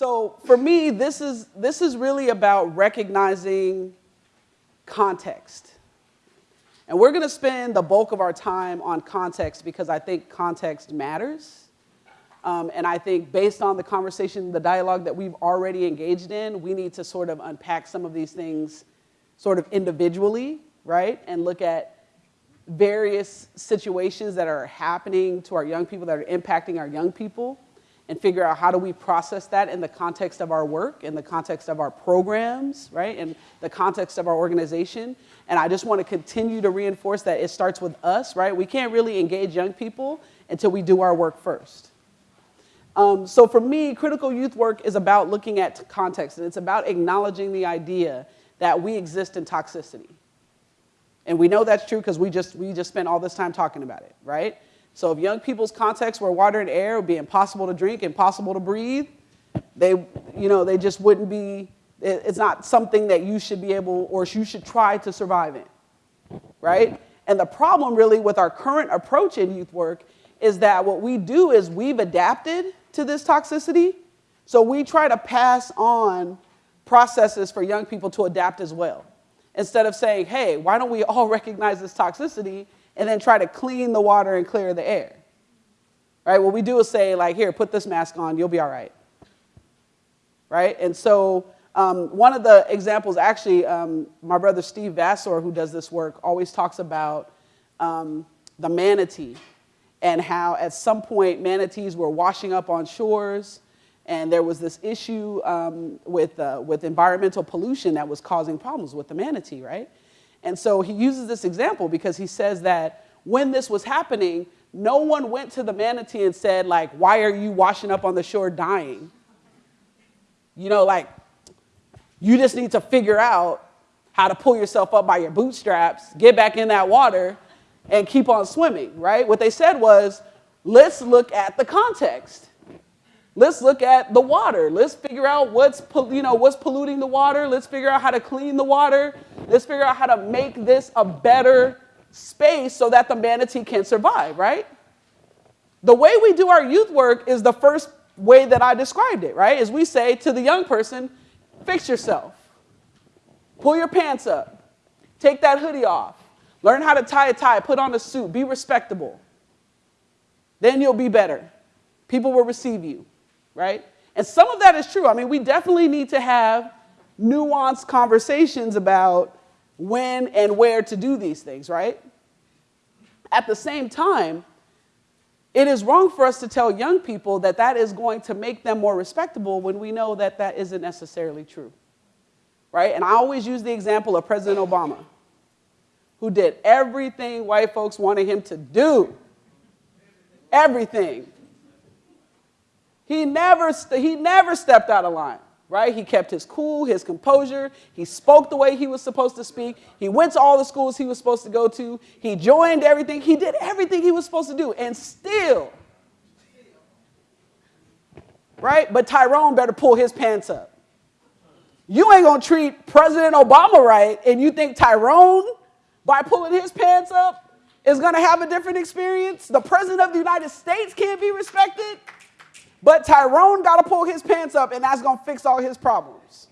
So for me, this is, this is really about recognizing context. And we're going to spend the bulk of our time on context because I think context matters. Um, and I think based on the conversation, the dialogue that we've already engaged in, we need to sort of unpack some of these things sort of individually, right? And look at various situations that are happening to our young people, that are impacting our young people, and figure out how do we process that in the context of our work, in the context of our programs, right? In the context of our organization. And I just want to continue to reinforce that it starts with us, right? We can't really engage young people until we do our work first. Um, so for me, critical youth work is about looking at context, and it's about acknowledging the idea that we exist in toxicity. And we know that's true because we just, we just spent all this time talking about it, right? So if young people's context were water and air, would be impossible to drink, impossible to breathe, they, you know, they just wouldn't be, it's not something that you should be able or you should try to survive in, right? And the problem really with our current approach in youth work is that what we do is we've adapted to this toxicity. So we try to pass on processes for young people to adapt as well. Instead of saying, hey, why don't we all recognize this toxicity and then try to clean the water and clear the air? Right? What we do is say, like, here, put this mask on, you'll be all right. Right? And so um, one of the examples, actually, um, my brother Steve Vassor, who does this work, always talks about um, the manatee and how at some point manatees were washing up on shores and there was this issue um, with, uh, with environmental pollution that was causing problems with the manatee, right? And so he uses this example because he says that when this was happening, no one went to the manatee and said like, why are you washing up on the shore dying? You know, like, you just need to figure out how to pull yourself up by your bootstraps, get back in that water, and keep on swimming, right? What they said was, let's look at the context. Let's look at the water. Let's figure out what's, you know, what's polluting the water. Let's figure out how to clean the water. Let's figure out how to make this a better space so that the manatee can survive, right? The way we do our youth work is the first way that I described it, right? Is we say to the young person, fix yourself. Pull your pants up. Take that hoodie off. Learn how to tie a tie, put on a suit, be respectable. Then you'll be better. People will receive you, right? And some of that is true. I mean, we definitely need to have nuanced conversations about when and where to do these things, right? At the same time, it is wrong for us to tell young people that that is going to make them more respectable when we know that that isn't necessarily true, right? And I always use the example of President Obama who did everything white folks wanted him to do. Everything. He never, he never stepped out of line, right? He kept his cool, his composure. He spoke the way he was supposed to speak. He went to all the schools he was supposed to go to. He joined everything. He did everything he was supposed to do. And still, right? But Tyrone better pull his pants up. You ain't gonna treat President Obama right, and you think Tyrone by pulling his pants up is to have a different experience. The president of the United States can't be respected, but Tyrone got to pull his pants up, and that's going to fix all his problems.